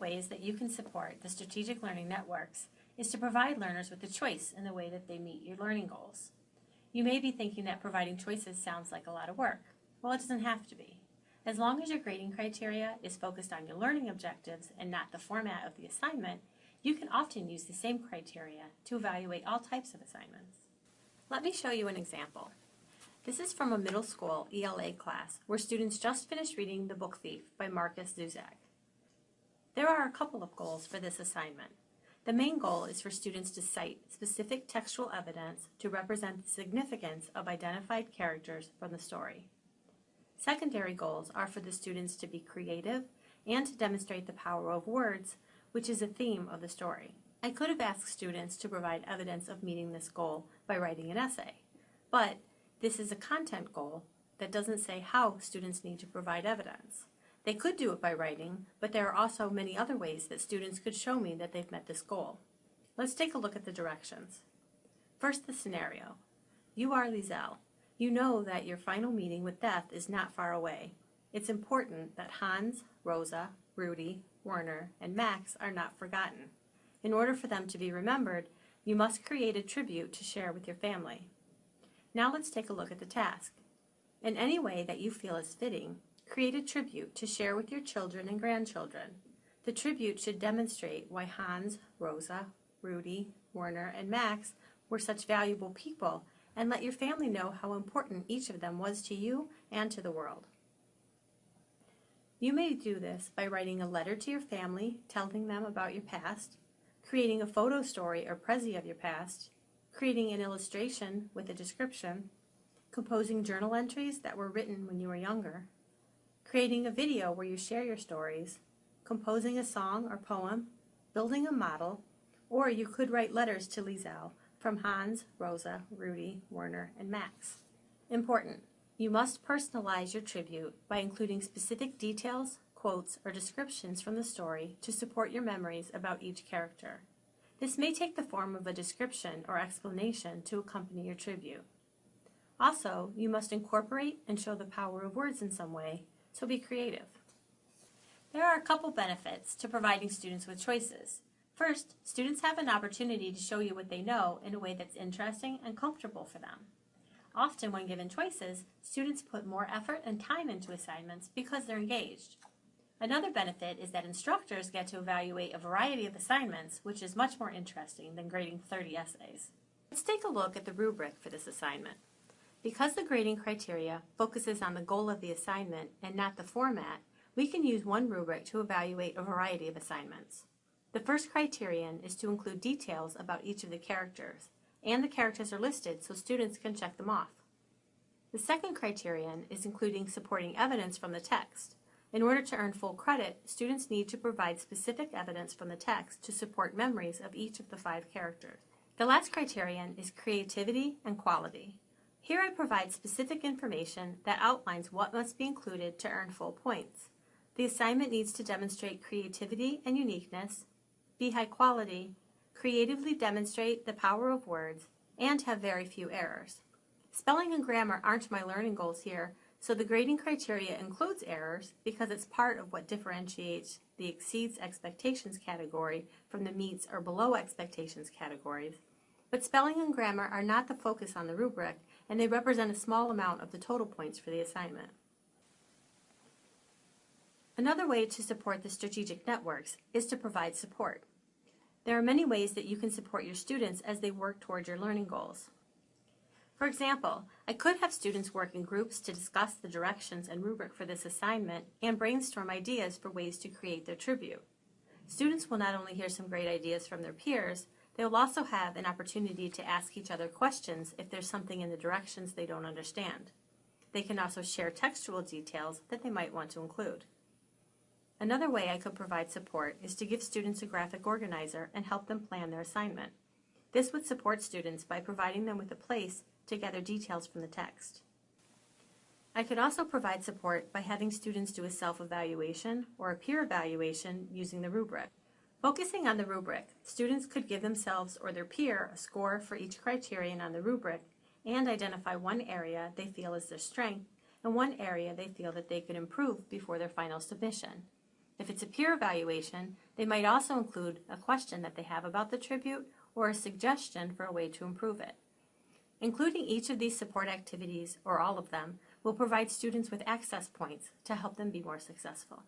ways that you can support the strategic learning networks is to provide learners with a choice in the way that they meet your learning goals. You may be thinking that providing choices sounds like a lot of work. Well, it doesn't have to be. As long as your grading criteria is focused on your learning objectives and not the format of the assignment, you can often use the same criteria to evaluate all types of assignments. Let me show you an example. This is from a middle school ELA class where students just finished reading The Book Thief by Markus Zusak. There are a couple of goals for this assignment. The main goal is for students to cite specific textual evidence to represent the significance of identified characters from the story. Secondary goals are for the students to be creative and to demonstrate the power of words, which is a theme of the story. I could have asked students to provide evidence of meeting this goal by writing an essay, but this is a content goal that doesn't say how students need to provide evidence. They could do it by writing, but there are also many other ways that students could show me that they've met this goal. Let's take a look at the directions. First, the scenario. You are Liesel. You know that your final meeting with death is not far away. It's important that Hans, Rosa, Rudy, Werner, and Max are not forgotten. In order for them to be remembered, you must create a tribute to share with your family. Now let's take a look at the task. In any way that you feel is fitting, create a tribute to share with your children and grandchildren. The tribute should demonstrate why Hans, Rosa, Rudy, Werner, and Max were such valuable people and let your family know how important each of them was to you and to the world. You may do this by writing a letter to your family telling them about your past, creating a photo story or prezi of your past, creating an illustration with a description, composing journal entries that were written when you were younger, creating a video where you share your stories, composing a song or poem, building a model, or you could write letters to Liesel from Hans, Rosa, Rudy, Werner, and Max. Important. You must personalize your tribute by including specific details, quotes, or descriptions from the story to support your memories about each character. This may take the form of a description or explanation to accompany your tribute. Also, you must incorporate and show the power of words in some way, so be creative. There are a couple benefits to providing students with choices. First, students have an opportunity to show you what they know in a way that's interesting and comfortable for them. Often when given choices, students put more effort and time into assignments because they're engaged. Another benefit is that instructors get to evaluate a variety of assignments, which is much more interesting than grading 30 essays. Let's take a look at the rubric for this assignment. Because the grading criteria focuses on the goal of the assignment and not the format, we can use one rubric to evaluate a variety of assignments. The first criterion is to include details about each of the characters, and the characters are listed so students can check them off. The second criterion is including supporting evidence from the text. In order to earn full credit, students need to provide specific evidence from the text to support memories of each of the five characters. The last criterion is creativity and quality. Here I provide specific information that outlines what must be included to earn full points. The assignment needs to demonstrate creativity and uniqueness, be high quality, creatively demonstrate the power of words, and have very few errors. Spelling and grammar aren't my learning goals here, so the grading criteria includes errors because it's part of what differentiates the exceeds expectations category from the meets or below expectations categories. But spelling and grammar are not the focus on the rubric, and they represent a small amount of the total points for the assignment. Another way to support the strategic networks is to provide support. There are many ways that you can support your students as they work toward your learning goals. For example, I could have students work in groups to discuss the directions and rubric for this assignment and brainstorm ideas for ways to create their tribute. Students will not only hear some great ideas from their peers, they will also have an opportunity to ask each other questions if there's something in the directions they don't understand. They can also share textual details that they might want to include. Another way I could provide support is to give students a graphic organizer and help them plan their assignment. This would support students by providing them with a place to gather details from the text. I could also provide support by having students do a self-evaluation or a peer evaluation using the rubric. Focusing on the rubric, students could give themselves or their peer a score for each criterion on the rubric and identify one area they feel is their strength and one area they feel that they could improve before their final submission. If it's a peer evaluation, they might also include a question that they have about the tribute or a suggestion for a way to improve it. Including each of these support activities, or all of them, will provide students with access points to help them be more successful.